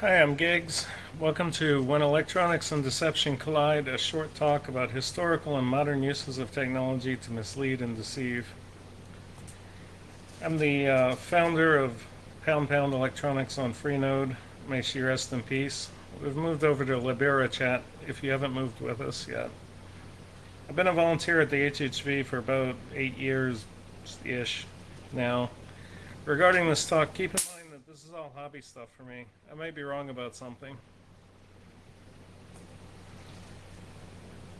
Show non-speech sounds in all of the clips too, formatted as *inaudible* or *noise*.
Hi, I'm Gigs. Welcome to When Electronics and Deception Collide, a short talk about historical and modern uses of technology to mislead and deceive. I'm the uh, founder of Pound Pound Electronics on Freenode. May she rest in peace. We've moved over to Libera Chat if you haven't moved with us yet. I've been a volunteer at the HHV for about eight years-ish now. Regarding this talk, keep in is all hobby stuff for me. I might be wrong about something.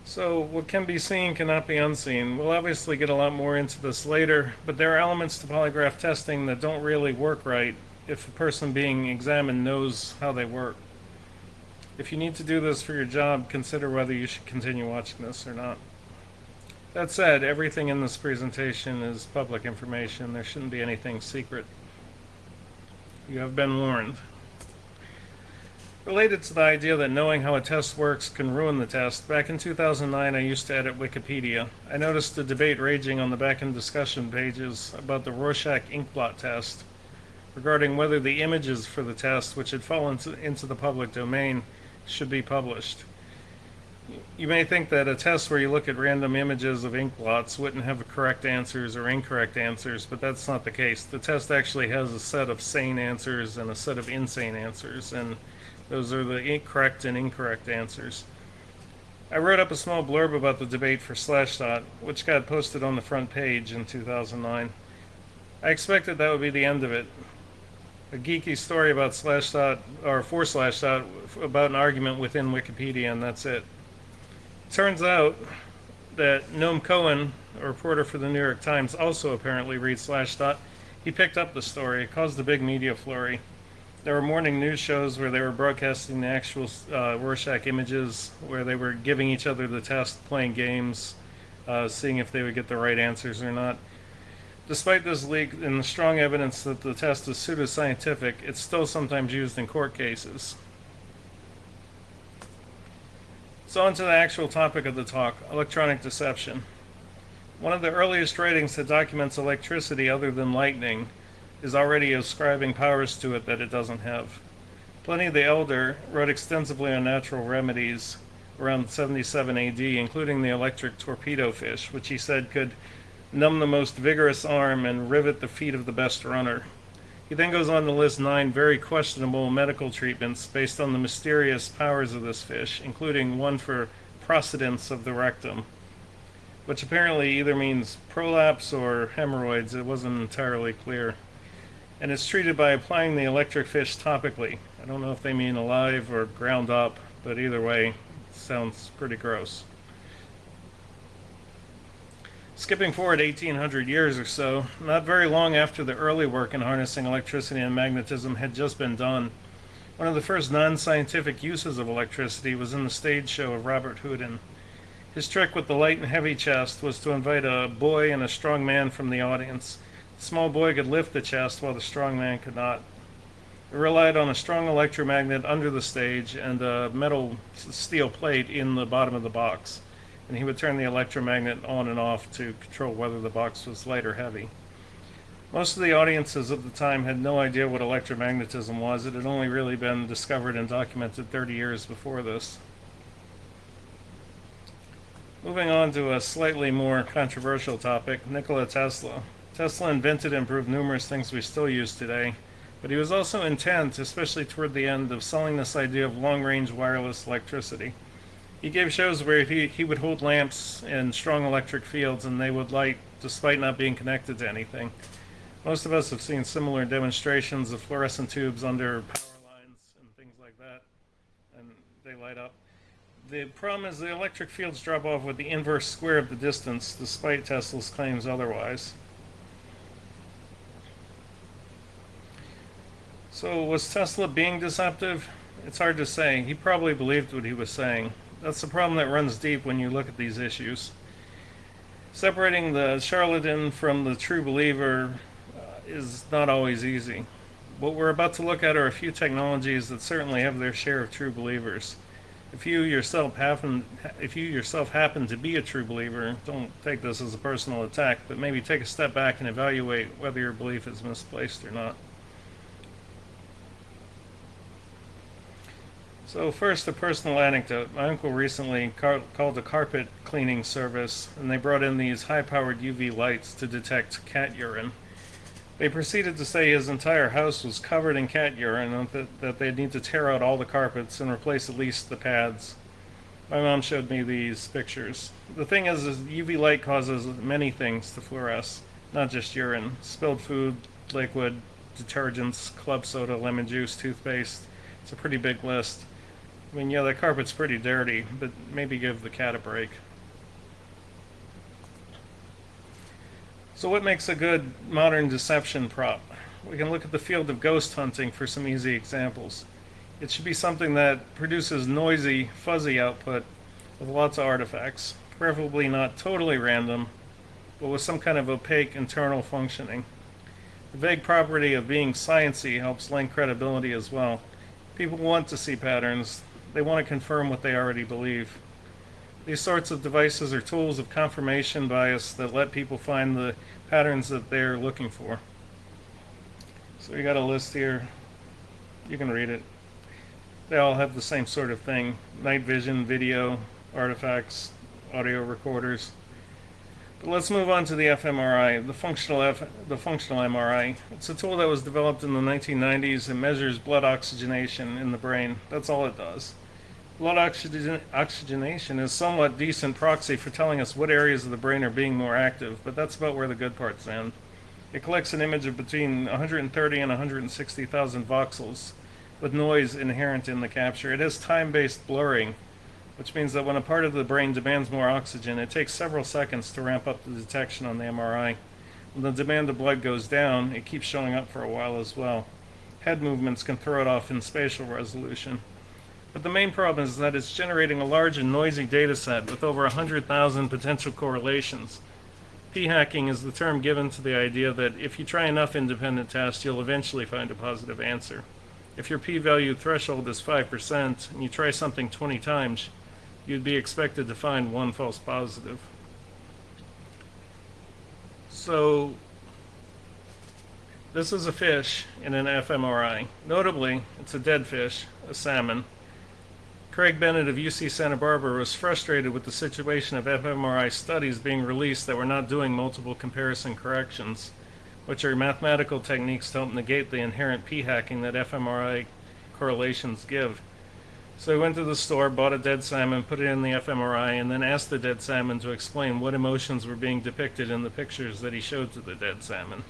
So what can be seen cannot be unseen. We'll obviously get a lot more into this later, but there are elements to polygraph testing that don't really work right if the person being examined knows how they work. If you need to do this for your job, consider whether you should continue watching this or not. That said, everything in this presentation is public information. There shouldn't be anything secret. You have been warned. Related to the idea that knowing how a test works can ruin the test, back in 2009 I used to edit Wikipedia. I noticed a debate raging on the back-end discussion pages about the Rorschach inkblot test regarding whether the images for the test, which had fallen into the public domain, should be published. You may think that a test where you look at random images of ink blots wouldn't have correct answers or incorrect answers, but that's not the case. The test actually has a set of sane answers and a set of insane answers, and those are the correct and incorrect answers. I wrote up a small blurb about the debate for Slashdot, which got posted on the front page in 2009. I expected that would be the end of it. A geeky story about Slashdot, or for Slashdot, about an argument within Wikipedia, and that's it. Turns out that Noam Cohen, a reporter for the New York Times, also apparently reads Slashdot. He picked up the story. It caused a big media flurry. There were morning news shows where they were broadcasting the actual uh, Rorschach images, where they were giving each other the test, playing games, uh, seeing if they would get the right answers or not. Despite this leak and the strong evidence that the test is pseudoscientific, it's still sometimes used in court cases. So on to the actual topic of the talk, electronic deception. One of the earliest writings that documents electricity other than lightning is already ascribing powers to it that it doesn't have. Pliny the Elder wrote extensively on natural remedies around 77 AD, including the electric torpedo fish, which he said could numb the most vigorous arm and rivet the feet of the best runner. He then goes on to list nine very questionable medical treatments based on the mysterious powers of this fish, including one for procidence of the rectum, which apparently either means prolapse or hemorrhoids. It wasn't entirely clear. And it's treated by applying the electric fish topically. I don't know if they mean alive or ground up, but either way, sounds pretty gross. Skipping forward 1800 years or so, not very long after the early work in harnessing electricity and magnetism had just been done, one of the first non-scientific uses of electricity was in the stage show of Robert Houdin. His trick with the light and heavy chest was to invite a boy and a strong man from the audience. The small boy could lift the chest while the strong man could not. It relied on a strong electromagnet under the stage and a metal steel plate in the bottom of the box and he would turn the electromagnet on and off to control whether the box was light or heavy. Most of the audiences at the time had no idea what electromagnetism was. It had only really been discovered and documented 30 years before this. Moving on to a slightly more controversial topic, Nikola Tesla. Tesla invented and proved numerous things we still use today, but he was also intent, especially toward the end, of selling this idea of long-range wireless electricity. He gave shows where he, he would hold lamps in strong electric fields and they would light despite not being connected to anything. Most of us have seen similar demonstrations of fluorescent tubes under power lines and things like that, and they light up. The problem is the electric fields drop off with the inverse square of the distance, despite Tesla's claims otherwise. So was Tesla being deceptive? It's hard to say. He probably believed what he was saying. That's the problem that runs deep when you look at these issues. Separating the charlatan from the true believer uh, is not always easy. What we're about to look at are a few technologies that certainly have their share of true believers. If you yourself happen, if you yourself happen to be a true believer, don't take this as a personal attack, but maybe take a step back and evaluate whether your belief is misplaced or not. So first, a personal anecdote. My uncle recently called a carpet cleaning service, and they brought in these high-powered UV lights to detect cat urine. They proceeded to say his entire house was covered in cat urine and that, that they'd need to tear out all the carpets and replace at least the pads. My mom showed me these pictures. The thing is, is UV light causes many things to fluoresce, not just urine. Spilled food, liquid, detergents, club soda, lemon juice, toothpaste. It's a pretty big list. I mean, yeah, the carpet's pretty dirty, but maybe give the cat a break. So what makes a good modern deception prop? We can look at the field of ghost hunting for some easy examples. It should be something that produces noisy, fuzzy output with lots of artifacts, preferably not totally random, but with some kind of opaque internal functioning. The vague property of being sciency helps lend credibility as well. People want to see patterns, they want to confirm what they already believe. These sorts of devices are tools of confirmation bias that let people find the patterns that they're looking for. So we got a list here. You can read it. They all have the same sort of thing. Night vision, video, artifacts, audio recorders. But let's move on to the fMRI, the functional F, the functional MRI. It's a tool that was developed in the 1990s and measures blood oxygenation in the brain. That's all it does. Blood oxygen, oxygenation is somewhat decent proxy for telling us what areas of the brain are being more active, but that's about where the good parts end. It collects an image of between 130 and 160,000 voxels with noise inherent in the capture. It has time-based blurring, which means that when a part of the brain demands more oxygen, it takes several seconds to ramp up the detection on the MRI. When the demand of blood goes down, it keeps showing up for a while as well. Head movements can throw it off in spatial resolution. But the main problem is that it's generating a large and noisy data set with over 100,000 potential correlations. P-hacking is the term given to the idea that if you try enough independent tests, you'll eventually find a positive answer. If your p-value threshold is 5% and you try something 20 times, you'd be expected to find one false positive. So this is a fish in an fMRI. Notably, it's a dead fish, a salmon. Craig Bennett of UC Santa Barbara was frustrated with the situation of fMRI studies being released that were not doing multiple comparison corrections, which are mathematical techniques to help negate the inherent p-hacking that fMRI correlations give. So he went to the store, bought a dead salmon, put it in the fMRI, and then asked the dead salmon to explain what emotions were being depicted in the pictures that he showed to the dead salmon.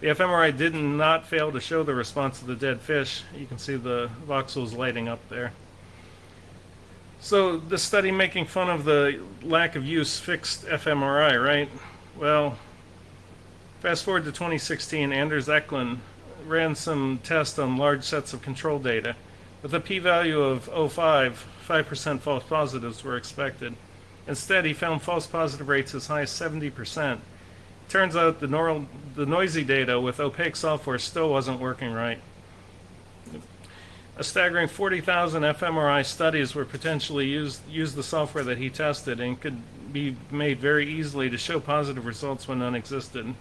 The fMRI did not fail to show the response of the dead fish. You can see the voxels lighting up there. So the study making fun of the lack of use fixed fMRI, right? Well, fast forward to 2016, Anders Eklund ran some tests on large sets of control data with a p-value of 0.5, 5% false positives were expected. Instead, he found false positive rates as high as 70%. Turns out the, the noisy data with opaque software still wasn't working right. A staggering 40,000 fMRI studies were potentially used, used the software that he tested and could be made very easily to show positive results when none existed.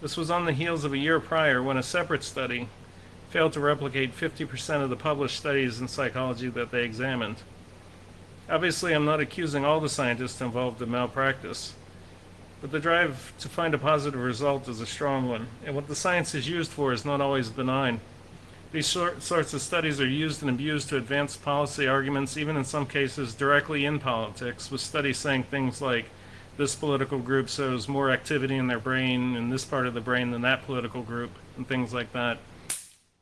This was on the heels of a year prior when a separate study failed to replicate 50% of the published studies in psychology that they examined. Obviously, I'm not accusing all the scientists involved of malpractice, but the drive to find a positive result is a strong one, and what the science is used for is not always benign. These sorts of studies are used and abused to advance policy arguments, even in some cases directly in politics, with studies saying things like, this political group shows more activity in their brain in this part of the brain than that political group, and things like that.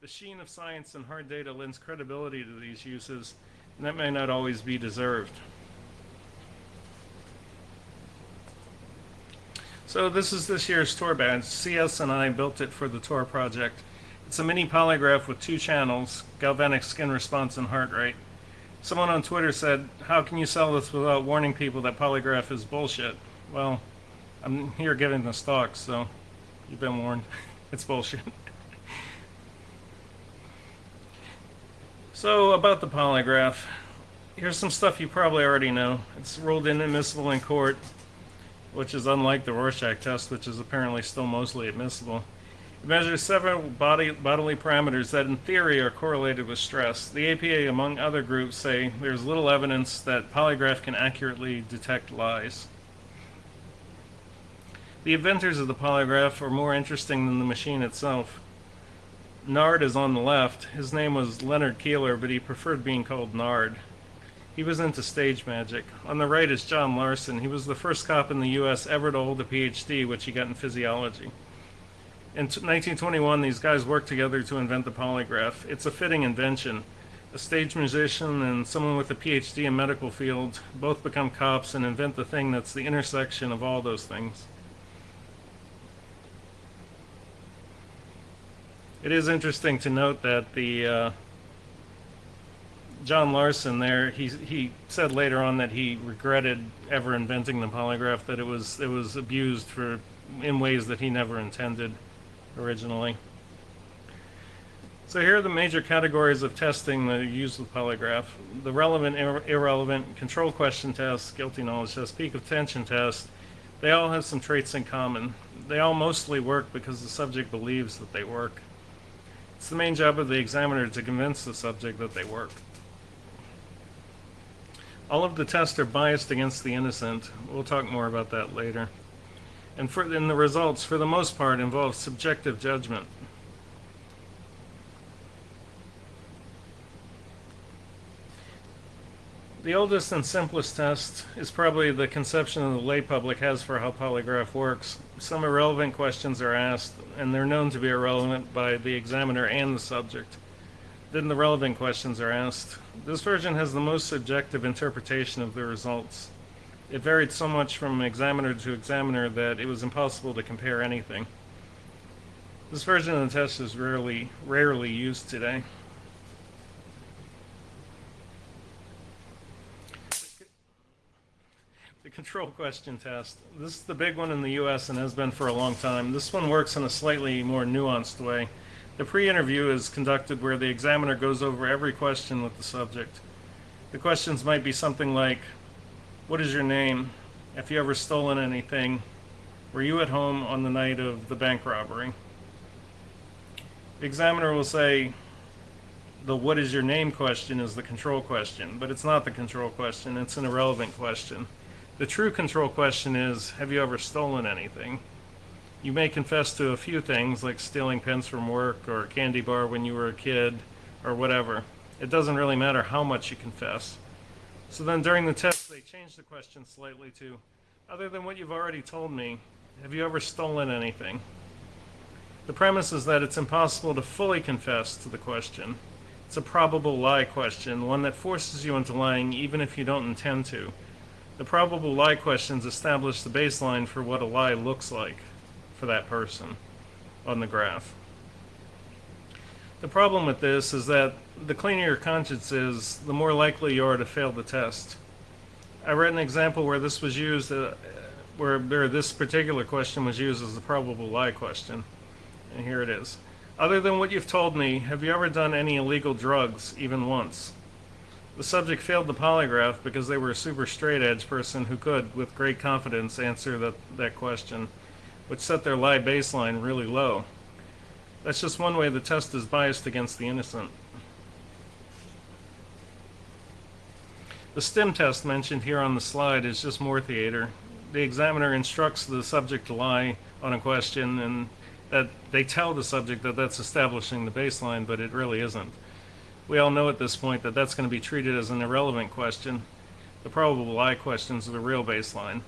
The sheen of science and hard data lends credibility to these uses, and that may not always be deserved. So this is this year's tour badge. CS and I built it for the tour project. It's a mini polygraph with two channels, galvanic skin response and heart rate. Someone on Twitter said, how can you sell this without warning people that polygraph is bullshit? Well, I'm here giving the stock, so you've been warned. *laughs* it's bullshit. So about the polygraph, here's some stuff you probably already know. It's ruled inadmissible in court, which is unlike the Rorschach test, which is apparently still mostly admissible. It measures several body, bodily parameters that in theory are correlated with stress. The APA, among other groups, say there's little evidence that polygraph can accurately detect lies. The inventors of the polygraph are more interesting than the machine itself. Nard is on the left. His name was Leonard Keeler, but he preferred being called Nard. He was into stage magic. On the right is John Larson. He was the first cop in the U.S. ever to hold a PhD, which he got in physiology. In 1921, these guys worked together to invent the polygraph. It's a fitting invention. A stage musician and someone with a PhD in medical field both become cops and invent the thing that's the intersection of all those things. It is interesting to note that the uh, John Larson there, he he said later on that he regretted ever inventing the polygraph, that it was it was abused for in ways that he never intended originally. So here are the major categories of testing that are used with polygraph. The relevant, ir irrelevant, control question test, guilty knowledge test, peak of tension test, they all have some traits in common. They all mostly work because the subject believes that they work. It's the main job of the examiner to convince the subject that they work. All of the tests are biased against the innocent. We'll talk more about that later. And for, and the results, for the most part, involve subjective judgment. The oldest and simplest test is probably the conception the lay public has for how polygraph works. Some irrelevant questions are asked, and they're known to be irrelevant by the examiner and the subject. Then the relevant questions are asked. This version has the most subjective interpretation of the results. It varied so much from examiner to examiner that it was impossible to compare anything. This version of the test is rarely, rarely used today. The control question test. This is the big one in the US and has been for a long time. This one works in a slightly more nuanced way. The pre-interview is conducted where the examiner goes over every question with the subject. The questions might be something like, what is your name? Have you ever stolen anything? Were you at home on the night of the bank robbery? The examiner will say, the what is your name question is the control question, but it's not the control question, it's an irrelevant question. The true control question is, have you ever stolen anything? You may confess to a few things, like stealing pens from work or a candy bar when you were a kid, or whatever. It doesn't really matter how much you confess. So then during the test, they change the question slightly to, other than what you've already told me, have you ever stolen anything? The premise is that it's impossible to fully confess to the question. It's a probable lie question, one that forces you into lying even if you don't intend to. The probable lie questions establish the baseline for what a lie looks like for that person on the graph. The problem with this is that the cleaner your conscience is, the more likely you are to fail the test. I read an example where this was used, uh, where, where this particular question was used as the probable lie question. And here it is. Other than what you've told me, have you ever done any illegal drugs, even once? The subject failed the polygraph because they were a super straight edge person who could, with great confidence, answer that, that question, which set their lie baseline really low. That's just one way the test is biased against the innocent. The STIM test mentioned here on the slide is just more theater. The examiner instructs the subject to lie on a question and that they tell the subject that that's establishing the baseline, but it really isn't. We all know at this point that that's going to be treated as an irrelevant question. The probable lie questions are the real baseline.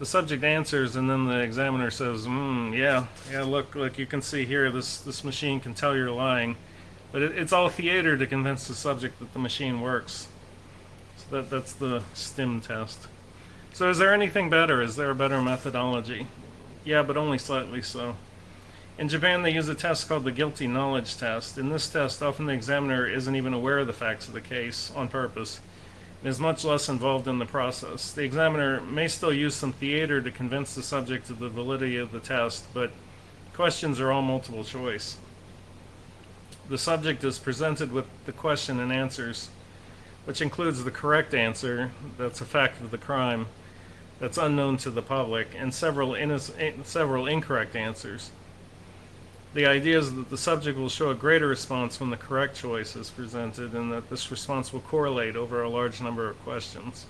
The subject answers and then the examiner says, hmm, yeah, yeah, look, look, you can see here, this, this machine can tell you're lying. But it, it's all theater to convince the subject that the machine works. That, that's the STIM test. So is there anything better? Is there a better methodology? Yeah, but only slightly so. In Japan, they use a test called the guilty knowledge test. In this test, often the examiner isn't even aware of the facts of the case on purpose and is much less involved in the process. The examiner may still use some theater to convince the subject of the validity of the test, but questions are all multiple choice. The subject is presented with the question and answers, which includes the correct answer, that's a fact of the crime, that's unknown to the public, and several, several incorrect answers. The idea is that the subject will show a greater response when the correct choice is presented and that this response will correlate over a large number of questions.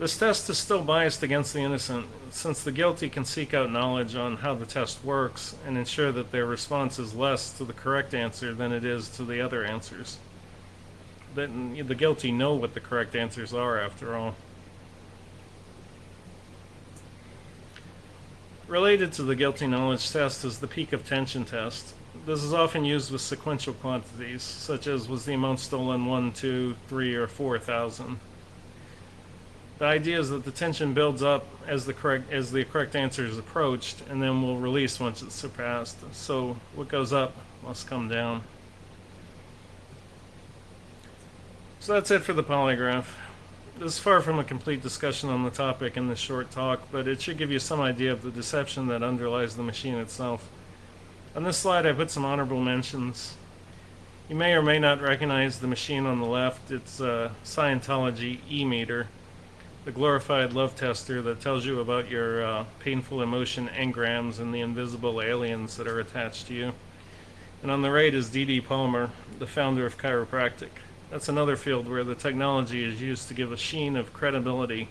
This test is still biased against the innocent, since the guilty can seek out knowledge on how the test works and ensure that their response is less to the correct answer than it is to the other answers. Then the guilty know what the correct answers are, after all. Related to the guilty knowledge test is the peak of tension test. This is often used with sequential quantities, such as was the amount stolen 1, 2, 3, or 4,000. The idea is that the tension builds up as the correct as the correct answer is approached, and then will release once it's surpassed. So what goes up must come down. So that's it for the polygraph. This is far from a complete discussion on the topic in this short talk, but it should give you some idea of the deception that underlies the machine itself. On this slide, I put some honorable mentions. You may or may not recognize the machine on the left. It's a Scientology e-meter the glorified love tester that tells you about your uh, painful emotion engrams and the invisible aliens that are attached to you. And on the right is D.D. Palmer, the founder of chiropractic. That's another field where the technology is used to give a sheen of credibility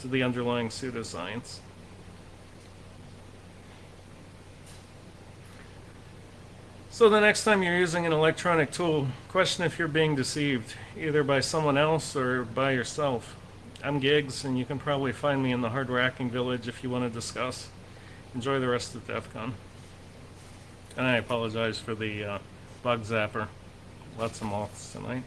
to the underlying pseudoscience. So the next time you're using an electronic tool, question if you're being deceived, either by someone else or by yourself. I'm Gigs, and you can probably find me in the hardware hacking village if you want to discuss. Enjoy the rest of DEF CON. And I apologize for the uh, bug zapper. Lots of moths tonight.